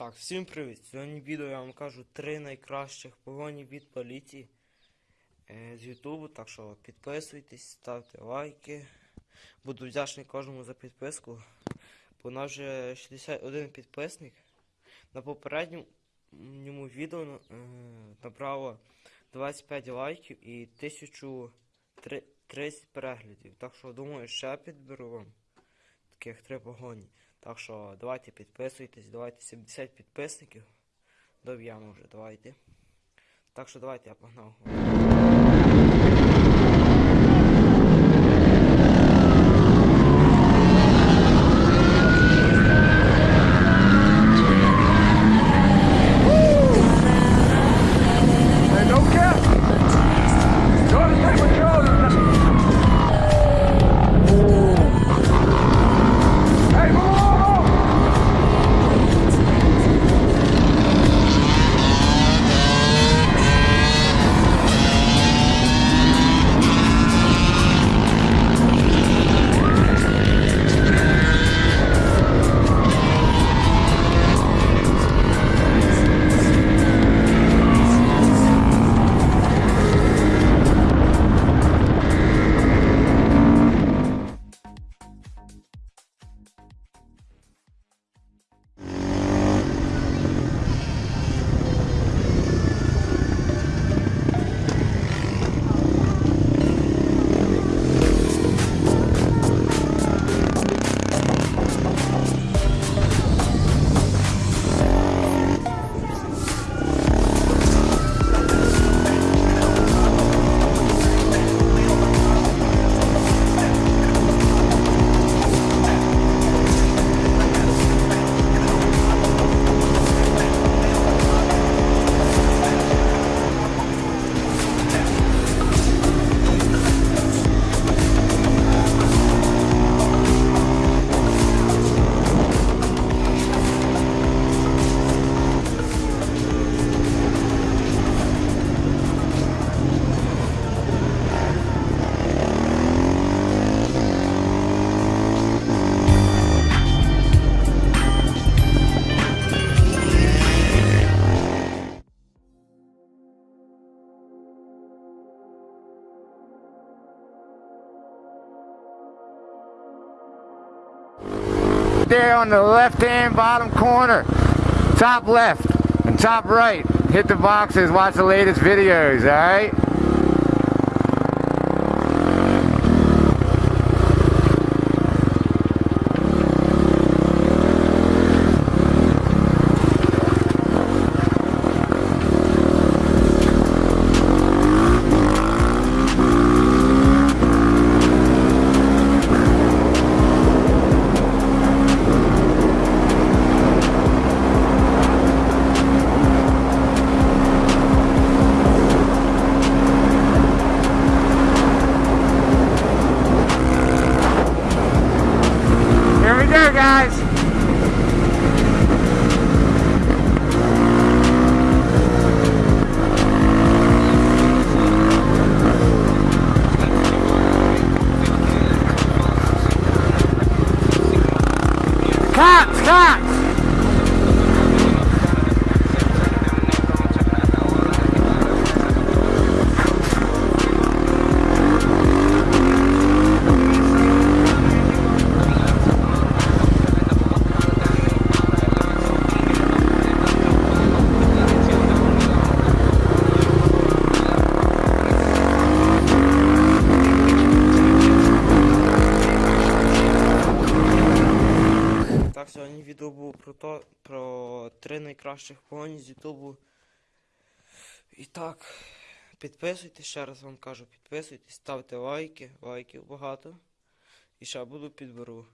Так, всім привіт! Сьогодні відео я вам кажу три найкращих погоні від поліції е, з Ютубу. Так що підписуйтесь, ставте лайки. Буду вдячний кожному за підписку. Бо нас вже 61 підписник. На попередньому відео е, набрало 25 лайків і 1030 переглядів. Так що думаю, ще підберу вам таких три погоні. Так що давайте підписуйтесь, давайте 70 підписників. Доб'ємо вже, давайте. Так що давайте я погнав. There on the left hand bottom corner, top left and top right. Hit the boxes, watch the latest videos, alright? Here guys. Cops, cops. Про то, про три найкращих погоні з Ютубу. І так, підписуйтесь, ще раз вам кажу, підписуйтесь, ставте лайки, лайків багато. І ще буду підберу.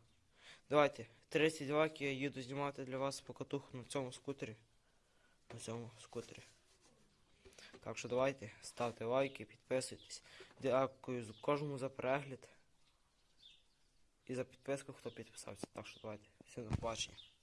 Давайте, 30 лайків я їду знімати для вас покатуху на цьому скутері. На цьому скутері. Так що давайте, ставте лайки, підписуйтесь. Дякую кожному за перегляд. І за підписку, хто підписався. Так що давайте. Всім до побачення.